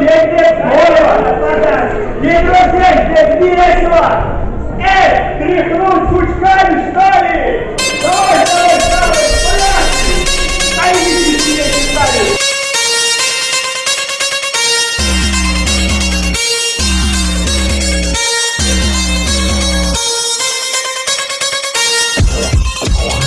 здесь нет слова. Не друзей здесь не весело. Эй, тряхнуть пучками, что ли? Давай, давай, давай, порядки. А идите себе читали. Yeah.